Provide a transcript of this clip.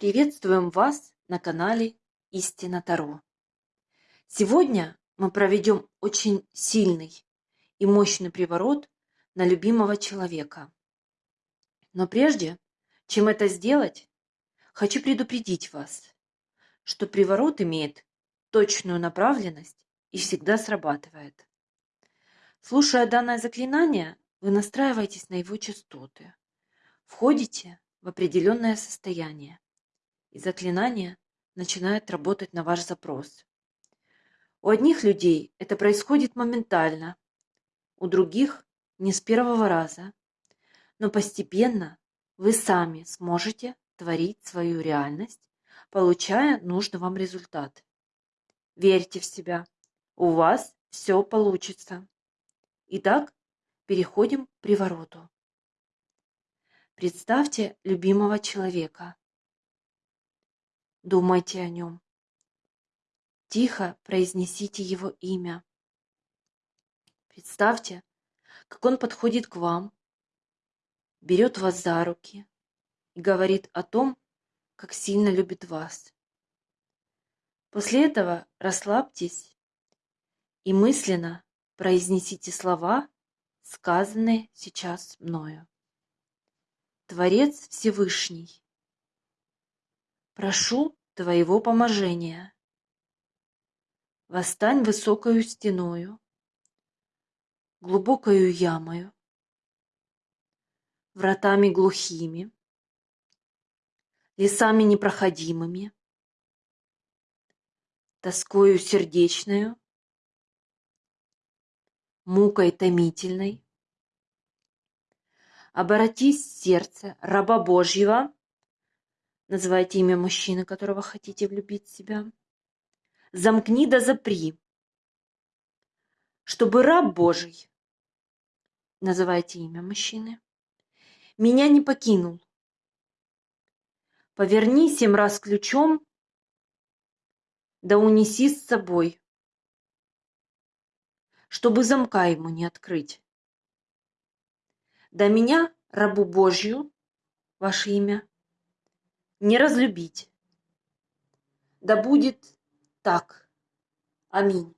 Приветствуем вас на канале Истина Таро. Сегодня мы проведем очень сильный и мощный приворот на любимого человека. Но прежде, чем это сделать, хочу предупредить вас, что приворот имеет точную направленность и всегда срабатывает. Слушая данное заклинание, вы настраиваетесь на его частоты, входите в определенное состояние и заклинание начинает работать на ваш запрос. У одних людей это происходит моментально, у других не с первого раза, но постепенно вы сами сможете творить свою реальность, получая нужный вам результат. Верьте в себя, у вас все получится. Итак, переходим к привороту. Представьте любимого человека, Думайте о нем. Тихо произнесите его имя. Представьте, как он подходит к вам, берет вас за руки и говорит о том, как сильно любит вас. После этого расслабьтесь и мысленно произнесите слова, сказанные сейчас мною. Творец Всевышний, Прошу твоего поможения. Восстань высокою стеною, глубокою ямою, вратами глухими, лесами непроходимыми, тоскою сердечною, мукой томительной. Обратись сердце раба Божьего Называйте имя мужчины, которого хотите влюбить в себя. Замкни да запри. Чтобы раб Божий, называйте имя мужчины, меня не покинул. Поверни семь раз ключом, да унеси с собой, чтобы замка ему не открыть. До меня, рабу Божью, ваше имя, не разлюбить. Да будет так. Аминь.